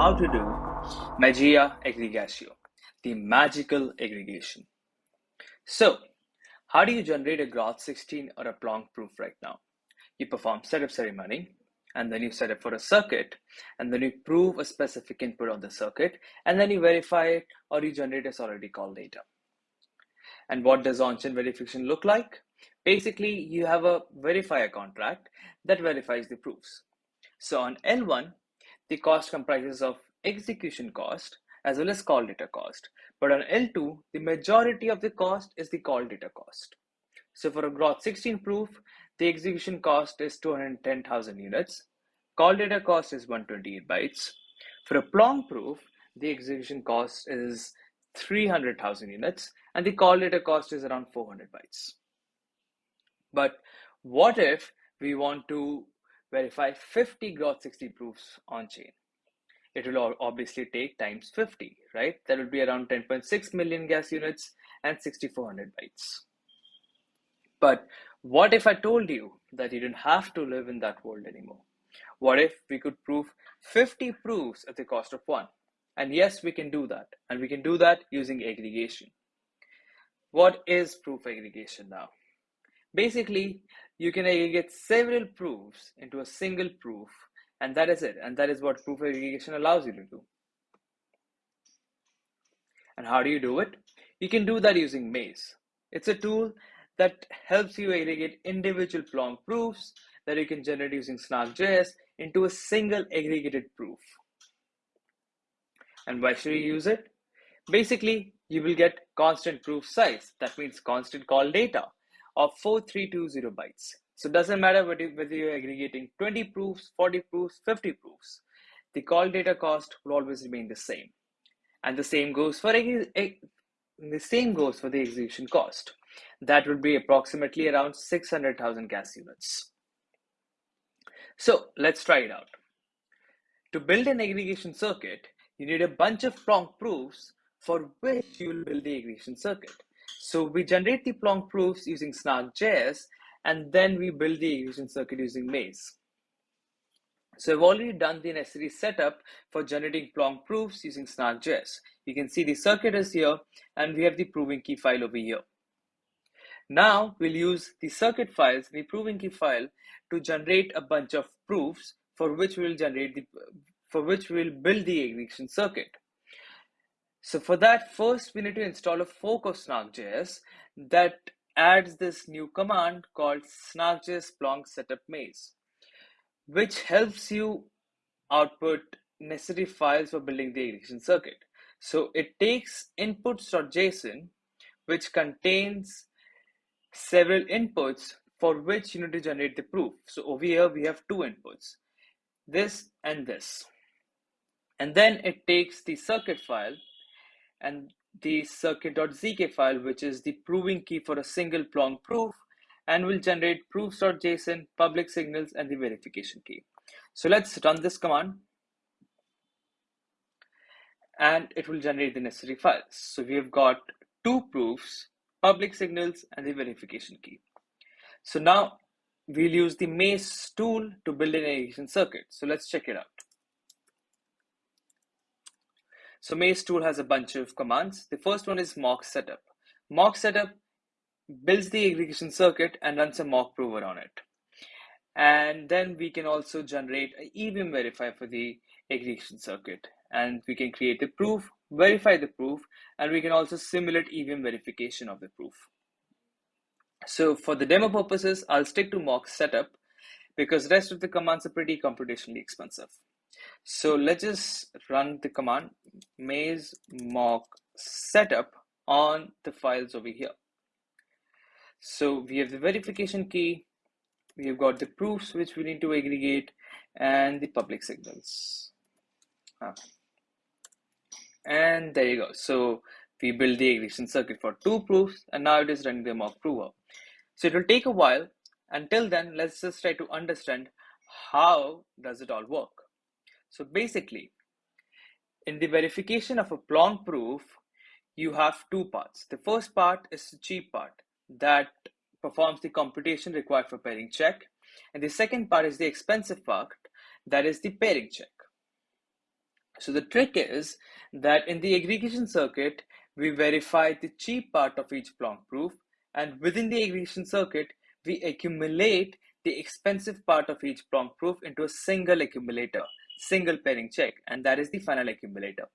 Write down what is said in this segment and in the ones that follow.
how to do Magia aggregatio, the magical aggregation. So, how do you generate a Groth 16 or a Plonk proof right now? You perform setup ceremony, and then you set up for a circuit, and then you prove a specific input on the circuit, and then you verify it or you generate a Solidity called data. And what does on-chain verification look like? Basically, you have a verifier contract that verifies the proofs. So on L1, the cost comprises of execution cost as well as call data cost. But on L2, the majority of the cost is the call data cost. So for a Groth 16 proof, the execution cost is 210,000 units. Call data cost is 128 bytes. For a Plonk proof, the execution cost is 300,000 units and the call data cost is around 400 bytes. But what if we want to verify 50 Groth 16 proofs on chain. It will obviously take times 50, right? That would be around 10.6 million gas units and 6400 bytes. But what if I told you that you didn't have to live in that world anymore? What if we could prove 50 proofs at the cost of one? And yes, we can do that. And we can do that using aggregation. What is proof aggregation now? Basically, you can aggregate several proofs into a single proof, and that is it. And that is what proof aggregation allows you to do. And how do you do it? You can do that using Maze. It's a tool that helps you aggregate individual Plonk proofs that you can generate using Snark.js into a single aggregated proof. And why should you use it? Basically, you will get constant proof size. That means constant call data of 4320 bytes. So it doesn't matter whether you're aggregating 20 proofs, 40 proofs, 50 proofs. The call data cost will always remain the same. And the same goes for the same goes for the execution cost. That would be approximately around 600,000 gas units. So let's try it out. To build an aggregation circuit, you need a bunch of Plonk proofs for which you will build the aggregation circuit. So we generate the Plonk proofs using Snark.js, and then we build the aggregation circuit using Maze. So I've already done the necessary setup for generating Plonk proofs using Snark.js. You can see the circuit is here, and we have the proving key file over here. Now we'll use the circuit files, the proving key file, to generate a bunch of proofs for which we will generate the for which we will build the aggregation circuit. So for that, first we need to install a fork of Snark.js that adds this new command called snarkjs plonk setup maze, which helps you output necessary files for building the aggregation circuit. So it takes inputs.json, which contains several inputs for which you need to generate the proof. So over here, we have two inputs, this and this. And then it takes the circuit file and the circuit.zk file, which is the proving key for a single Plonk proof, and will generate proofs.json, public signals, and the verification key. So let's run this command, and it will generate the necessary files. So we have got two proofs, public signals, and the verification key. So now we'll use the Maze tool to build an aggregation circuit. So let's check it out. So Maze tool has a bunch of commands. The first one is mock setup. Mock setup builds the aggregation circuit and runs a mock prover on it. And then we can also generate an EVM verifier for the aggregation circuit. And we can create the proof, verify the proof, and we can also simulate EVM verification of the proof. So for the demo purposes, I'll stick to mock setup because rest of the commands are pretty computationally expensive. So let's just run the command maze mock setup on the files over here. So we have the verification key, we have got the proofs which we need to aggregate and the public signals. Ah. And there you go. So we build the aggregation circuit for two proofs and now it is running the mock prover. So it will take a while. Until then, let's just try to understand how does it all work. So basically, in the verification of a Plonk proof, you have two parts. The first part is the cheap part. that performs the computation required for pairing check. And the second part is the expensive part, that is the pairing check. So the trick is that in the aggregation circuit, we verify the cheap part of each Plonk proof, and within the aggregation circuit, we accumulate the expensive part of each Plonk proof into a single accumulator, single pairing check, and that is the final accumulator.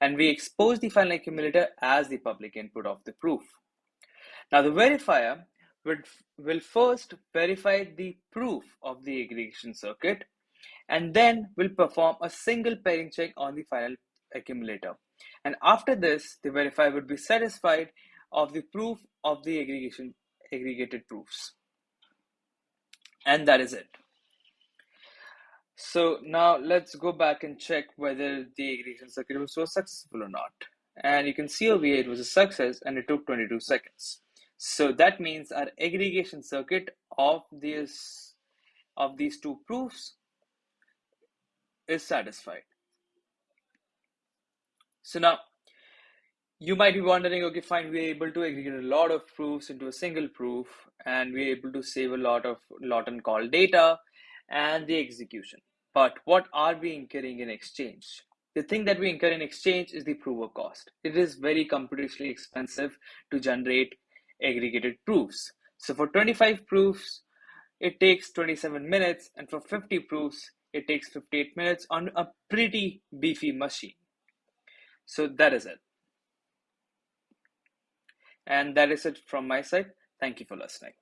And we expose the final accumulator as the public input of the proof. Now the verifier would, will first verify the proof of the aggregation circuit and then will perform a single pairing check on the final accumulator. And after this, the verifier would be satisfied of the proof of the aggregation aggregated proofs. And that is it. So now let's go back and check whether the aggregation circuit was successful or not. And you can see over here it was a success and it took 22 seconds. So that means our aggregation circuit of these of these two proofs is satisfied. So now you might be wondering, okay, fine, we're able to aggregate a lot of proofs into a single proof and we're able to save a lot of lot and call data and the execution. But what are we incurring in exchange? The thing that we incur in exchange is the prover cost. It is very computationally expensive to generate aggregated proofs. So for 25 proofs, it takes 27 minutes, and for 50 proofs, it takes 58 minutes on a pretty beefy machine. So that is it. And that is it from my side. Thank you for listening.